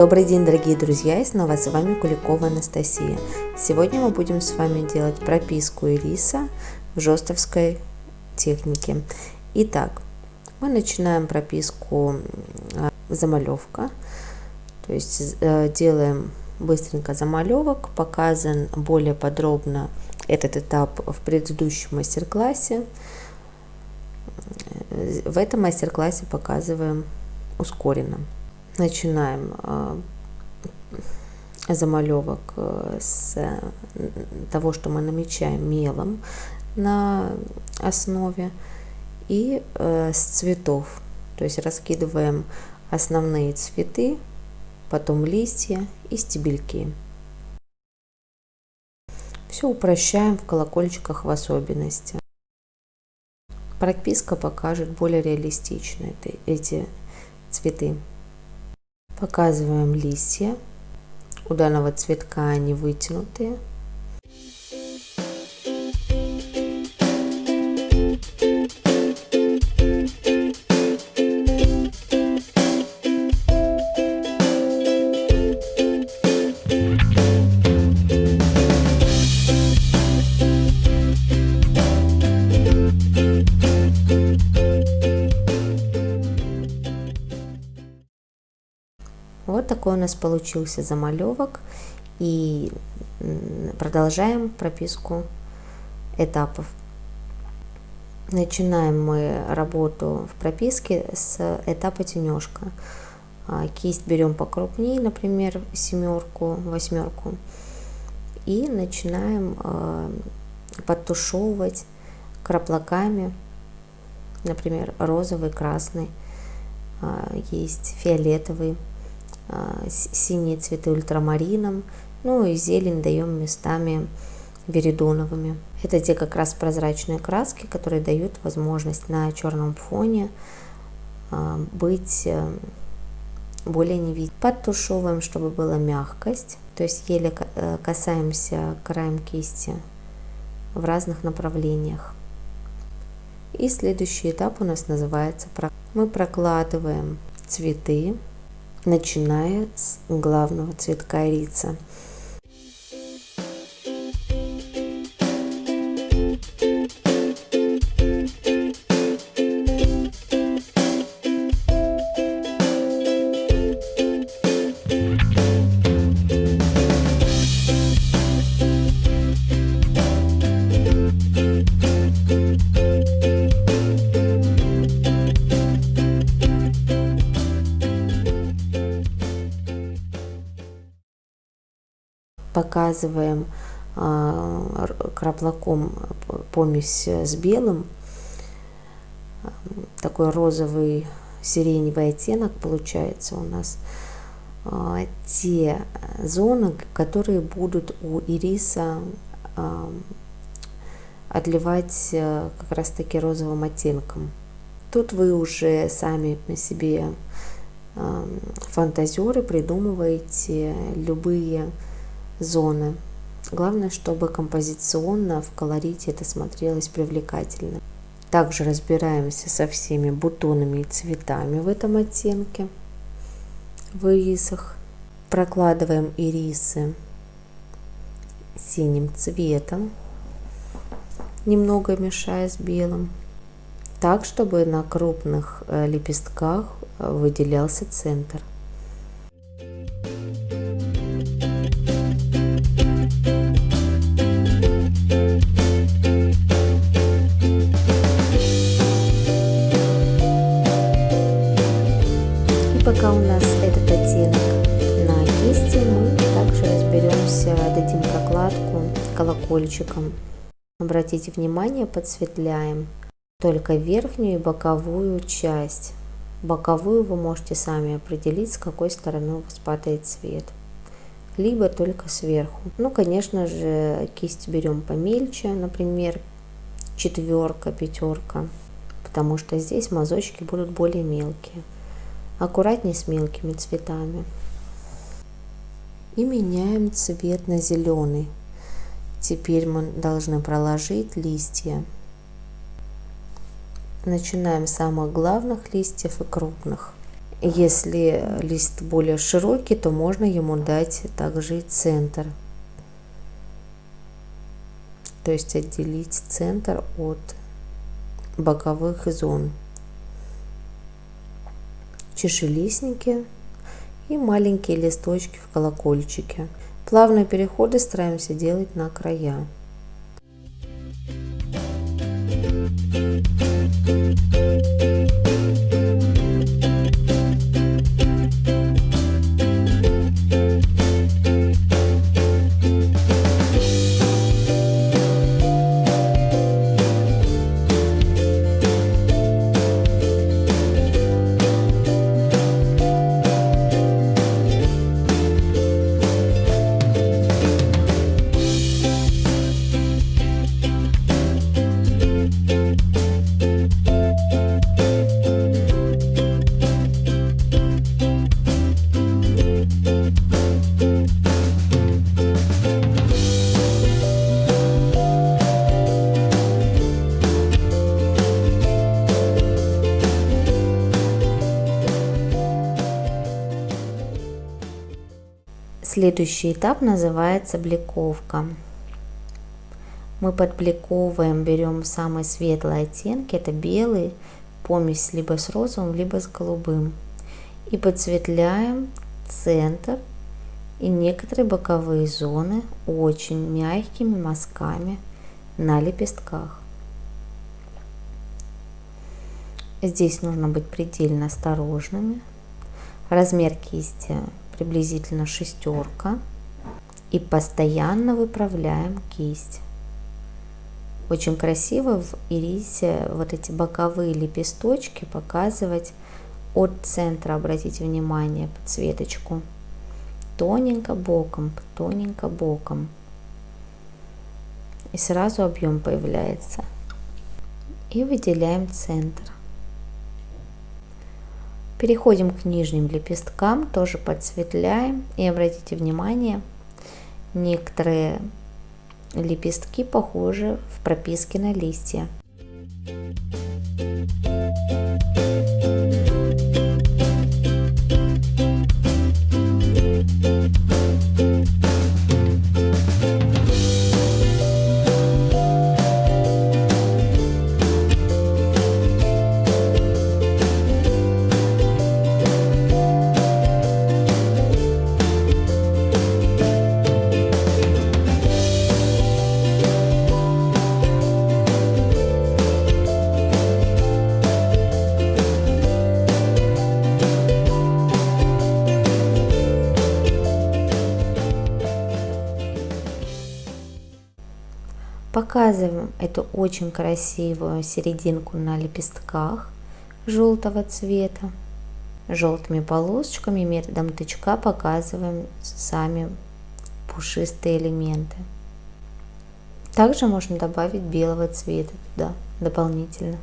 Добрый день, дорогие друзья, и снова с вами Куликова Анастасия. Сегодня мы будем с вами делать прописку ириса в жестовской технике. Итак, мы начинаем прописку а, замалевка, то есть э, делаем быстренько замалевок, показан более подробно этот этап в предыдущем мастер-классе. В этом мастер-классе показываем ускоренно. Начинаем э, замалевок э, с того, что мы намечаем мелом на основе и э, с цветов. То есть раскидываем основные цветы, потом листья и стебельки. Все упрощаем в колокольчиках в особенности. Прописка покажет более реалистично эти цветы. Показываем листья. У данного цветка они вытянутые. Такой у нас получился замалевок. И продолжаем прописку этапов. Начинаем мы работу в прописке с этапа тенежка. А, кисть берем покрупнее, например, семерку, восьмерку. И начинаем а, подтушевывать краплаками, например, розовый, красный, а, есть фиолетовый. А, синие цветы ультрамарином, ну и зелень даем местами веридоновыми. Это те как раз прозрачные краски, которые дают возможность на черном фоне а, быть э, более невидимым. Подтушевываем, чтобы была мягкость, то есть еле э, касаемся краем кисти в разных направлениях. И следующий этап у нас называется мы прокладываем цветы начиная с главного цветка ирица. Показываем а, краплаком помесь с белым, такой розовый сиреневый оттенок получается у нас. А, те зоны, которые будут у ириса а, отливать как раз таки розовым оттенком. Тут вы уже сами на себе фантазеры придумываете любые зоны. Главное, чтобы композиционно в колорите это смотрелось привлекательно. Также разбираемся со всеми бутонами и цветами в этом оттенке, в ирисах. Прокладываем ирисы синим цветом, немного мешая с белым, так, чтобы на крупных э, лепестках э, выделялся центр. Колокольчиком. Обратите внимание, подсветляем только верхнюю и боковую часть. Боковую вы можете сами определить, с какой стороны у вас падает цвет. Либо только сверху. Ну, конечно же, кисть берем помельче, например, четверка, пятерка, потому что здесь мазочки будут более мелкие аккуратней с мелкими цветами. И меняем цвет на зеленый. Теперь мы должны проложить листья. Начинаем с самых главных листьев и крупных. Если лист более широкий, то можно ему дать также и центр. То есть отделить центр от боковых зон. Чешелистники и маленькие листочки в колокольчике. Плавные переходы стараемся делать на края. Следующий этап называется бликовка. Мы подбликовываем, берем самые светлые оттенки, это белый, помесь либо с розовым, либо с голубым. И подсветляем центр и некоторые боковые зоны очень мягкими мазками на лепестках. Здесь нужно быть предельно осторожными. Размер кисти приблизительно шестерка. И постоянно выправляем кисть. Очень красиво в ирисе вот эти боковые лепесточки показывать от центра, обратите внимание, подсветочку. Тоненько боком, тоненько боком. И сразу объем появляется. И выделяем центр. Переходим к нижним лепесткам, тоже подсветляем. И обратите внимание, некоторые лепестки похожи в прописке на листья. Показываем эту очень красивую серединку на лепестках желтого цвета. Желтыми полосочками методом тычка показываем сами пушистые элементы. Также можно добавить белого цвета туда дополнительно.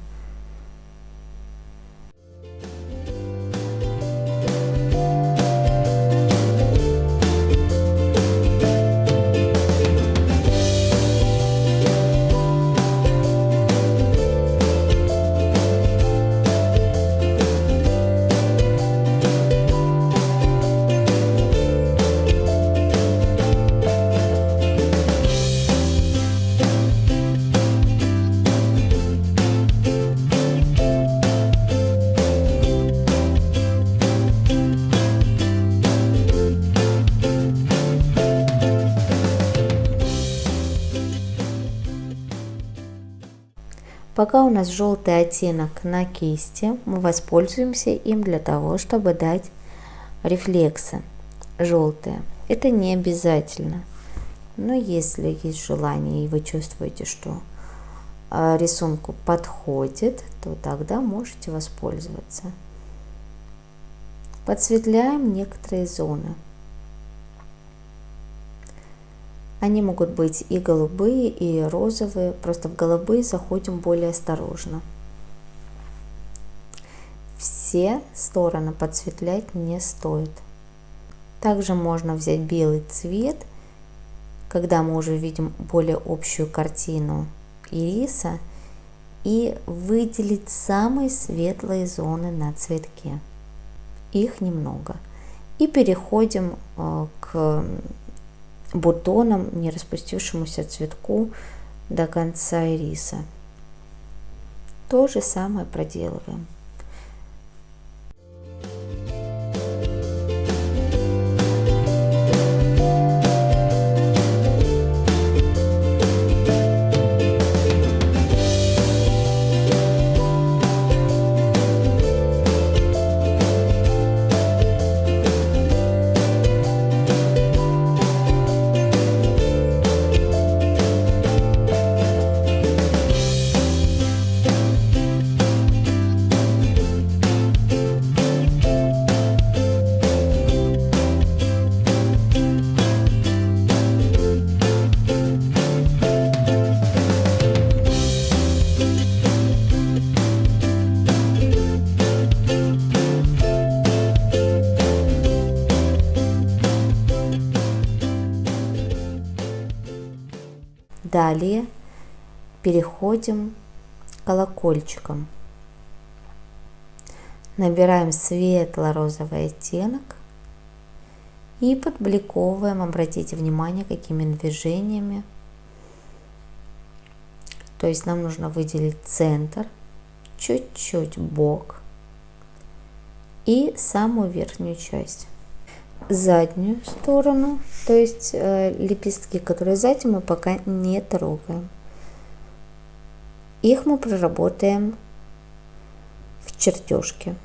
Пока у нас желтый оттенок на кисти, мы воспользуемся им для того, чтобы дать рефлексы желтые. Это не обязательно, но если есть желание и вы чувствуете, что а, рисунку подходит, то тогда можете воспользоваться. Подсветляем некоторые зоны. Они могут быть и голубые, и розовые, просто в голубые заходим более осторожно. Все стороны подсветлять не стоит. Также можно взять белый цвет, когда мы уже видим более общую картину ириса, и выделить самые светлые зоны на цветке. их немного. И переходим э, к бутонам, не распустившемуся цветку до конца ириса. То же самое проделываем. Далее переходим к колокольчикам. Набираем светло-розовый оттенок и подбликовываем, обратите внимание, какими движениями. То есть нам нужно выделить центр, чуть-чуть бок и самую верхнюю часть заднюю сторону, то есть э, лепестки, которые сзади мы пока не трогаем. Их мы проработаем в чертежке.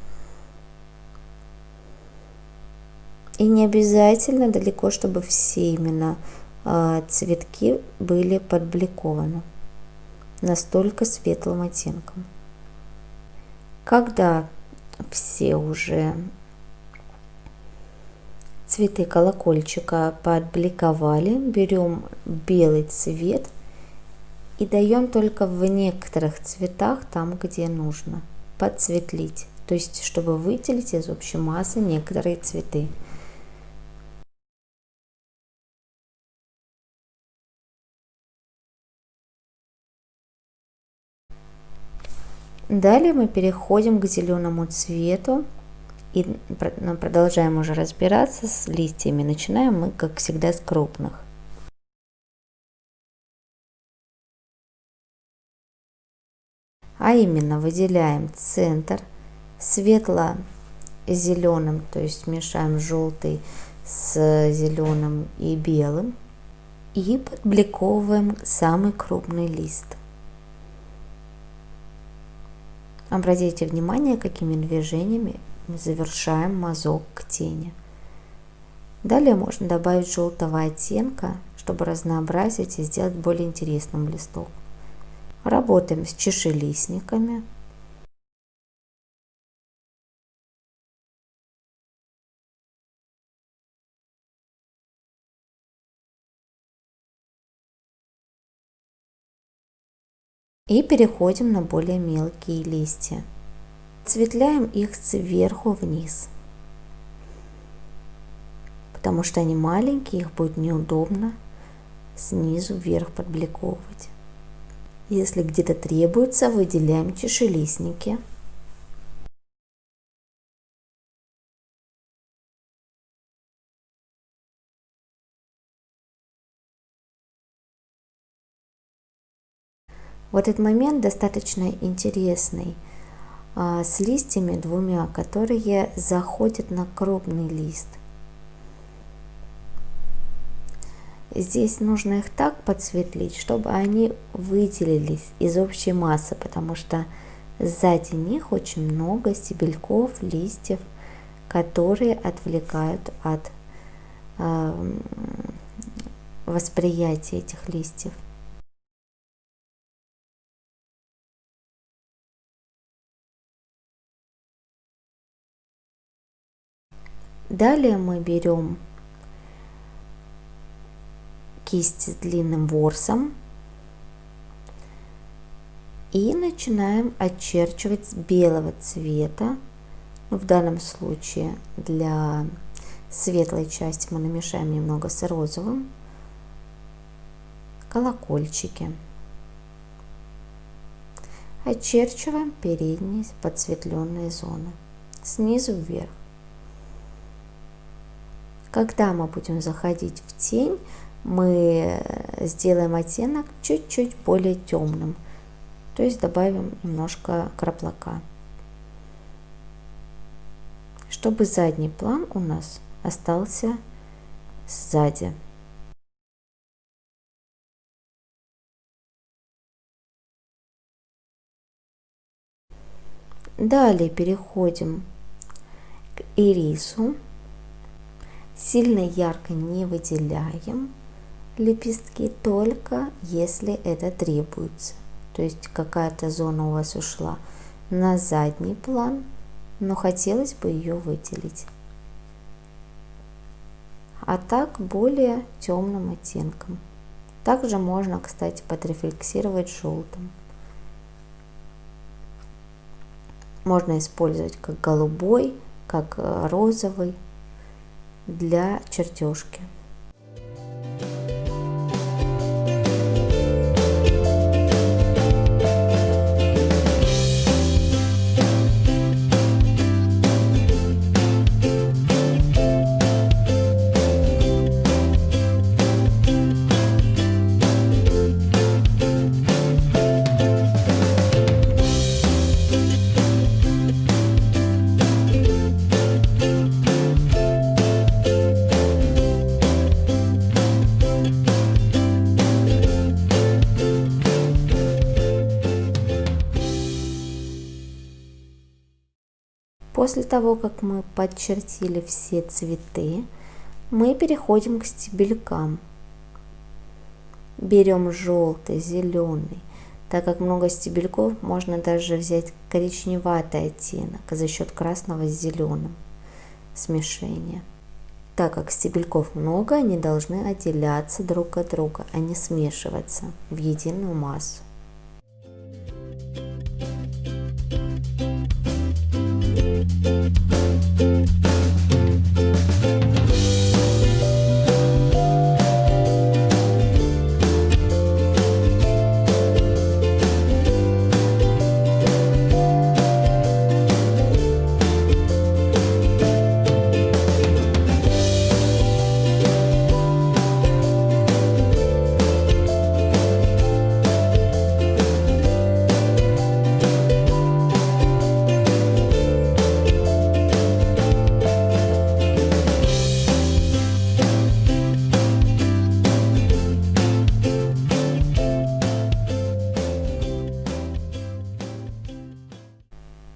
И не обязательно далеко, чтобы все именно э, цветки были подбликованы настолько светлым оттенком. Когда все уже цветы колокольчика подбликовали, берем белый цвет и даем только в некоторых цветах, там где нужно, подсветлить. То есть, чтобы выделить из общей массы некоторые цветы. Далее мы переходим к зеленому цвету и ну, продолжаем уже разбираться с листьями. Начинаем мы, как всегда, с крупных. А именно выделяем центр светло-зеленым, то есть мешаем желтый с зеленым и белым. И подбликовываем самый крупный лист. Обратите внимание, какими движениями завершаем мазок к тени. Далее можно добавить желтого оттенка, чтобы разнообразить и сделать более интересным листок. Работаем с чешелистниками. И переходим на более мелкие листья. Цветляем их сверху вниз, потому что они маленькие, их будет неудобно снизу вверх подбликовывать. Если где-то требуется, выделяем чешелистники. В этот момент достаточно интересный – с листьями двумя, которые заходят на крупный лист. Здесь нужно их так подсветлить, чтобы они выделились из общей массы, потому что сзади них очень много стебельков, листьев, которые отвлекают от э, восприятия этих листьев. Далее мы берем кисть с длинным ворсом и начинаем очерчивать с белого цвета. Ну, в данном случае для светлой части мы намешаем немного с розовым. Колокольчики. Очерчиваем передние подсветленные зоны снизу вверх. Когда мы будем заходить в тень, мы сделаем оттенок чуть-чуть более темным, то есть добавим немножко краплака, чтобы задний план у нас остался сзади. Далее переходим к ирису. Сильно ярко не выделяем лепестки, только если это требуется. То есть какая-то зона у вас ушла на задний план, но хотелось бы ее выделить. А так более темным оттенком. Также можно, кстати, подрефлексировать желтым. Можно использовать как голубой, как э, розовый для чертежки. После того, как мы подчертили все цветы, мы переходим к стебелькам. Берем желтый, зеленый. Так как много стебельков, можно даже взять коричневатый оттенок за счет красного с зеленым смешения. Так как стебельков много, они должны отделяться друг от друга, а не смешиваться в единую массу.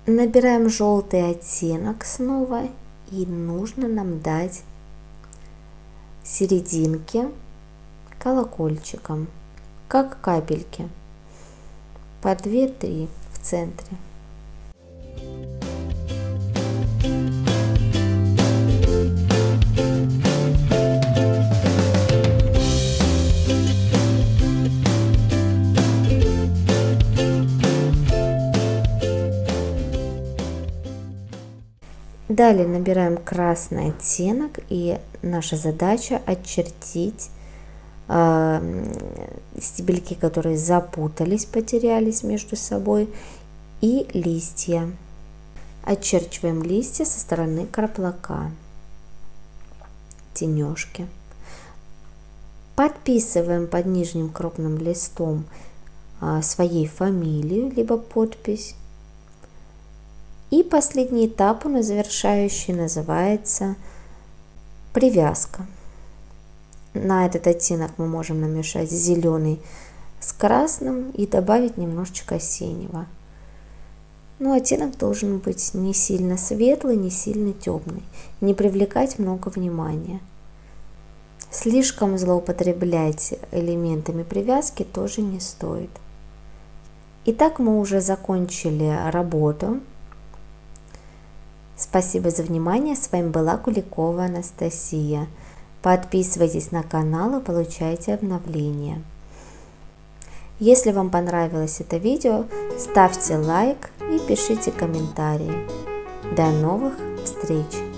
Набираем желтый оттенок снова и нужно нам дать серединки колокольчиком, как капельки, по 2-3 в центре. Далее набираем красный оттенок и наша задача очертить э, стебельки, которые запутались, потерялись между собой и листья. Очерчиваем листья со стороны краплака, тенежки. Подписываем под нижним крупным листом э, своей фамилию, либо подпись и последний этап у нас завершающий называется привязка. На этот оттенок мы можем намешать зеленый с красным и добавить немножечко синего. Но оттенок должен быть не сильно светлый, не сильно темный, не привлекать много внимания. Слишком злоупотреблять элементами привязки тоже не стоит. Итак, мы уже закончили работу. Спасибо за внимание. С вами была Куликова Анастасия. Подписывайтесь на канал и получайте обновления. Если вам понравилось это видео, ставьте лайк и пишите комментарии. До новых встреч!